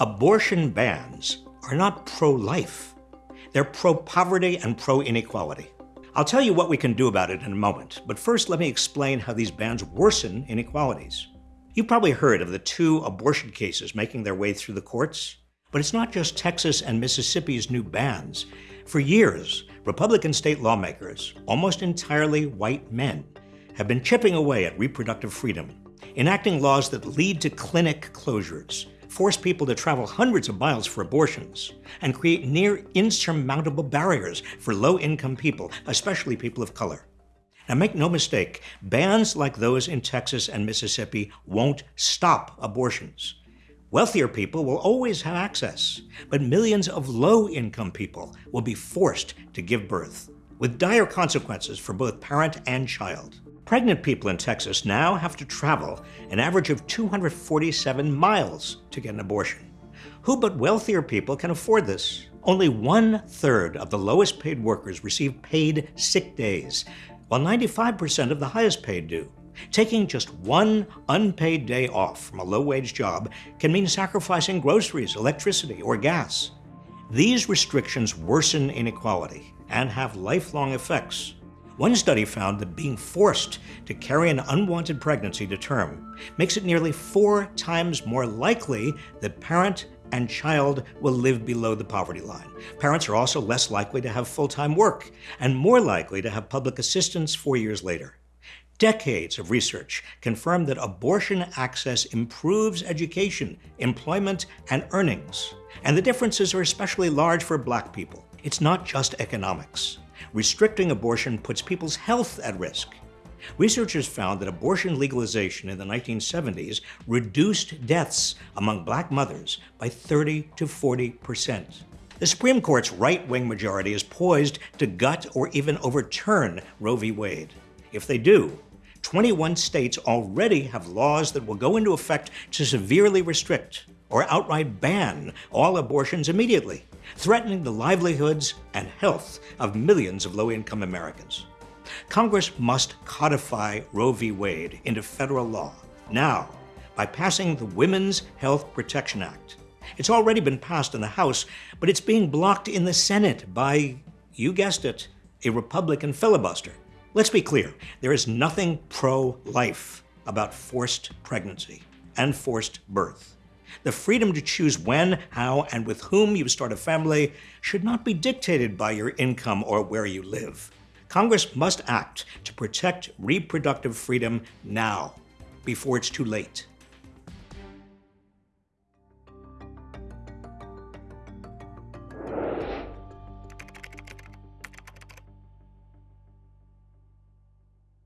Abortion bans are not pro-life. They're pro-poverty and pro-inequality. I'll tell you what we can do about it in a moment, but first let me explain how these bans worsen inequalities. You've probably heard of the two abortion cases making their way through the courts, but it's not just Texas and Mississippi's new bans. For years, Republican state lawmakers, almost entirely white men, have been chipping away at reproductive freedom, enacting laws that lead to clinic closures, force people to travel hundreds of miles for abortions, and create near insurmountable barriers for low-income people, especially people of color. Now make no mistake, bans like those in Texas and Mississippi won't stop abortions. Wealthier people will always have access, but millions of low-income people will be forced to give birth, with dire consequences for both parent and child. Pregnant people in Texas now have to travel an average of 247 miles to get an abortion. Who but wealthier people can afford this? Only one third of the lowest paid workers receive paid sick days, while 95% of the highest paid do. Taking just one unpaid day off from a low-wage job can mean sacrificing groceries, electricity, or gas. These restrictions worsen inequality and have lifelong effects. One study found that being forced to carry an unwanted pregnancy to term makes it nearly four times more likely that parent and child will live below the poverty line. Parents are also less likely to have full-time work and more likely to have public assistance four years later. Decades of research confirm that abortion access improves education, employment, and earnings. And the differences are especially large for black people. It's not just economics restricting abortion puts people's health at risk. Researchers found that abortion legalization in the 1970s reduced deaths among black mothers by 30 to 40 percent. The Supreme Court's right-wing majority is poised to gut or even overturn Roe v. Wade. If they do, 21 states already have laws that will go into effect to severely restrict or outright ban all abortions immediately threatening the livelihoods and health of millions of low-income Americans. Congress must codify Roe v. Wade into federal law now by passing the Women's Health Protection Act. It's already been passed in the House, but it's being blocked in the Senate by, you guessed it, a Republican filibuster. Let's be clear, there is nothing pro-life about forced pregnancy and forced birth. The freedom to choose when, how, and with whom you start a family should not be dictated by your income or where you live. Congress must act to protect reproductive freedom now, before it's too late.